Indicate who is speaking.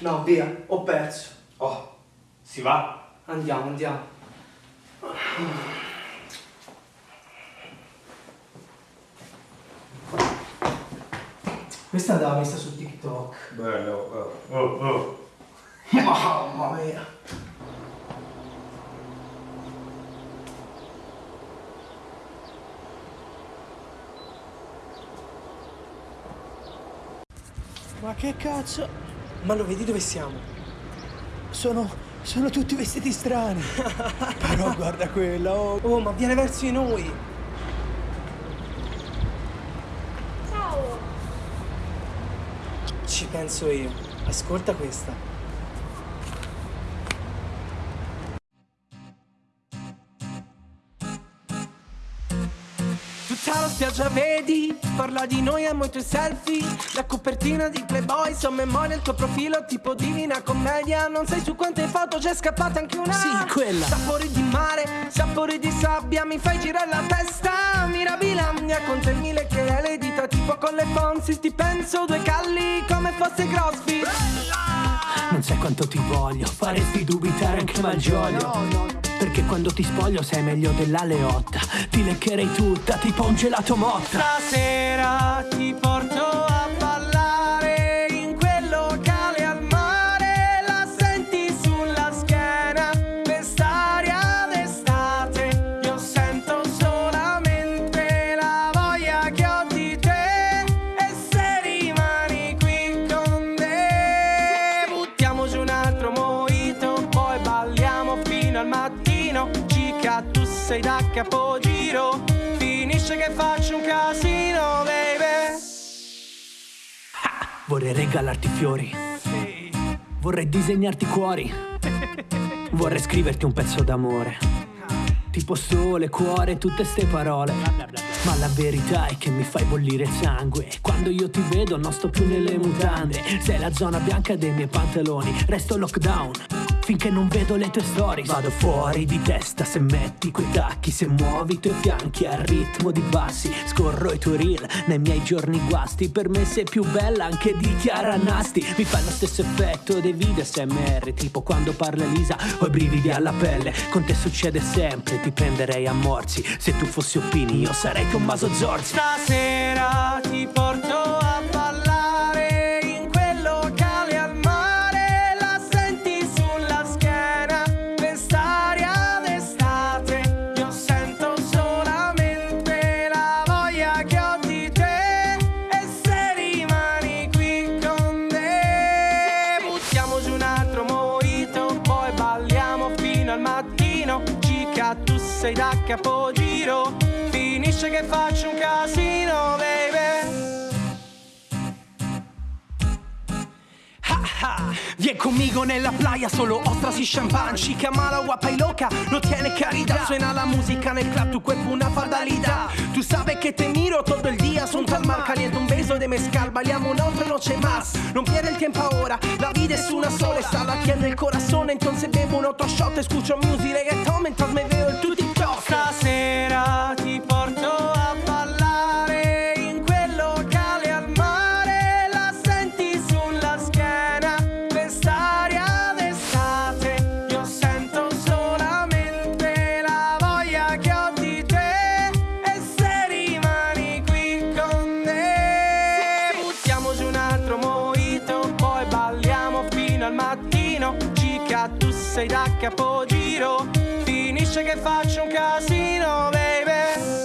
Speaker 1: No, via, ho perso.
Speaker 2: Oh, si va?
Speaker 1: Andiamo, andiamo. Questa andava messa su TikTok.
Speaker 2: Bello. Oh, oh. oh.
Speaker 1: Mamma mia. Ma che cazzo? Ma lo vedi dove siamo?
Speaker 3: Sono. sono tutti vestiti strani. Però guarda quella, oh.
Speaker 1: Oh, ma viene verso di noi.
Speaker 4: Ciao!
Speaker 1: Ci penso io. Ascolta questa. La spiaggia vedi, parla di noi amo i tuoi selfie. La copertina di Playboy, so memoria il tuo profilo Tipo divina commedia, non sai su quante foto c'è scappata anche una?
Speaker 3: Sì, quella.
Speaker 1: Sapori di mare, sapori di sabbia, mi fai girare la testa. Mirabilandia, con te mille che è le dita Tipo con le Fonsi, ti penso due calli come fosse CrossFit
Speaker 3: quanto ti voglio, faresti dubitare anche Malgioglio. Perché quando ti spoglio sei meglio della Leotta. Ti leccherei tutta, tipo un gelato motta.
Speaker 1: Stasera ti porto mattino, Cica tu sei da capogiro, finisce che faccio un casino, baby.
Speaker 3: Vorrei regalarti fiori. Vorrei disegnarti cuori. Vorrei scriverti un pezzo d'amore. Tipo sole, cuore, tutte ste parole. Ma la verità è che mi fai bollire il sangue. Quando io ti vedo non sto più nelle mutande. Sei la zona bianca dei miei pantaloni. Resto lockdown. Finché non vedo le tue stories Vado fuori di testa se metti quei tacchi Se muovi i tuoi fianchi al ritmo di bassi. Scorro i tuoi reel nei miei giorni guasti. Per me sei più bella anche di Chiara Nasti. Mi fa lo stesso effetto dei video SMR Tipo quando parla Elisa ho i brividi alla pelle. Con te succede sempre, ti prenderei a morsi. Se tu fossi Oppini io sarei Tommaso Zorzi.
Speaker 1: Stasera ti porto Tu sei da capogiro, finisce che faccio un casino, baby.
Speaker 5: Ha, ha. Vieni conmigo nella playa, solo ostras y champán Chica mala, guapa y loca, no tiene caridad Suena la música en el club, tu cuerpo una fardalidad Tú sabes que te miro todo el día, son tal mal Caliente un beso de mezcal, bailamos una otra noche más Non pierde el tiempo ahora, la vida es una sola Está latiendo el corazón, entonces bebo un otro shot Escucho music reggaeton mientras
Speaker 1: al mattino, Cica tu sei da capogiro, finisce che faccio un casino, baby.